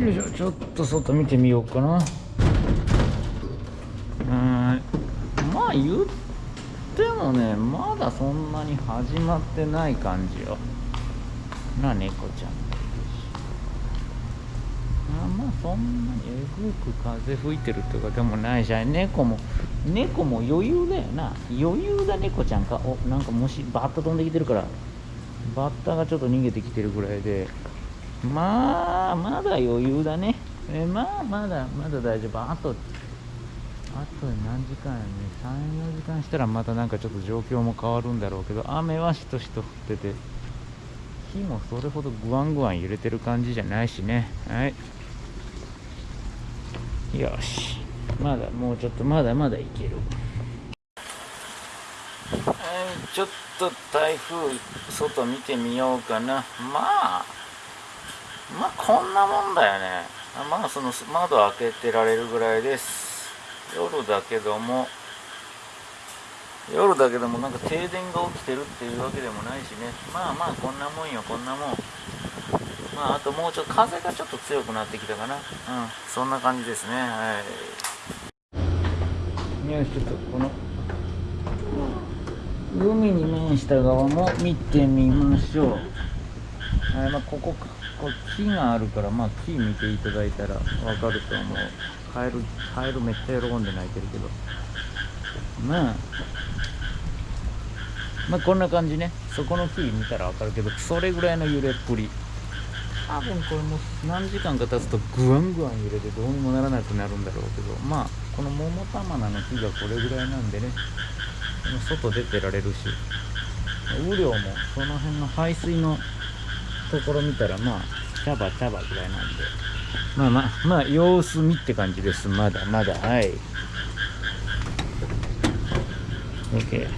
よいしょちょっと外見てみようかな。うんまあ言ってもねまだそんなに始まってない感じよ。な猫ちゃんあまあそんなにえぐく風吹いてるとかでもないし猫も猫も余裕だよな。余裕だ猫ちゃんか。おなんか虫バッタ飛んできてるからバッタがちょっと逃げてきてるぐらいで。まあまだ余裕だね。えまあまだまだ大丈夫。あとあと何時間やね。34時間したらまたなんかちょっと状況も変わるんだろうけど雨はしとしと降ってて火もそれほどグワングワン揺れてる感じじゃないしね。はい。よし。まだもうちょっとまだまだいける。はい。ちょっと台風外見てみようかな。まあまあこんなもんだよね。まあその窓開けてられるぐらいです。夜だけども。夜だけどもなんか停電が起きてるっていうわけでもないしね。まあまあこんなもんよこんなもん。まああともうちょっと風がちょっと強くなってきたかな。うんそんな感じですね。はい。よしちょっとこの海に面した側も見てみましょう。はいまあここか。こ木があるからまあ木見ていただいたらわかると思う。カエルカエルめっちゃ喜んで泣いてるけど。まあまあこんな感じね。そこの木見たらわかるけどそれぐらいの揺れっぷり。多分これも何時間か経つとグワングワン揺れてどうにもならなくなるんだろうけど。まあこの桃玉菜の木がこれぐらいなんでね。外出てられるし。雨量もその辺の排水のところ見たらまあ茶葉茶葉ぐらいなんで。まあまあまあ様子見って感じです。まだまだ。はい。OK